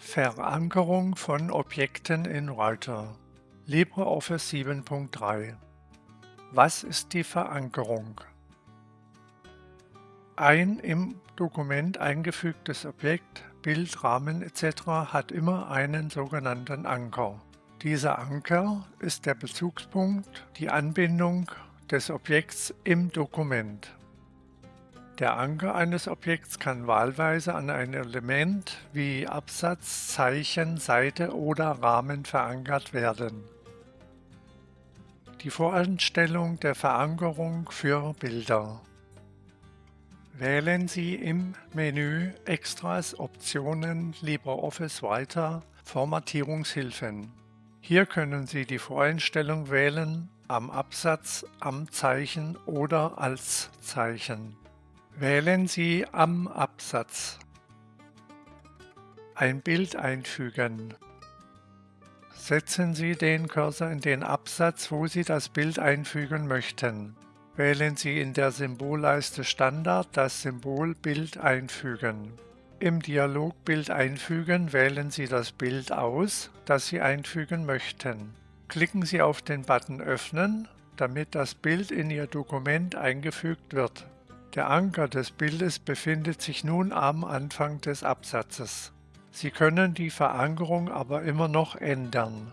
Verankerung von Objekten in Writer LibreOffice 7.3 Was ist die Verankerung? Ein im Dokument eingefügtes Objekt, Bild, Rahmen etc. hat immer einen sogenannten Anker. Dieser Anker ist der Bezugspunkt, die Anbindung des Objekts im Dokument. Der Anker eines Objekts kann wahlweise an ein Element wie Absatz, Zeichen, Seite oder Rahmen verankert werden. Die Voreinstellung der Verankerung für Bilder Wählen Sie im Menü Extras Optionen LibreOffice weiter Formatierungshilfen. Hier können Sie die Voreinstellung wählen am Absatz, am Zeichen oder als Zeichen. Wählen Sie am Absatz ein Bild einfügen. Setzen Sie den Cursor in den Absatz, wo Sie das Bild einfügen möchten. Wählen Sie in der Symbolleiste Standard das Symbol Bild einfügen. Im Dialog Bild einfügen wählen Sie das Bild aus, das Sie einfügen möchten. Klicken Sie auf den Button Öffnen, damit das Bild in Ihr Dokument eingefügt wird. Der Anker des Bildes befindet sich nun am Anfang des Absatzes. Sie können die Verankerung aber immer noch ändern.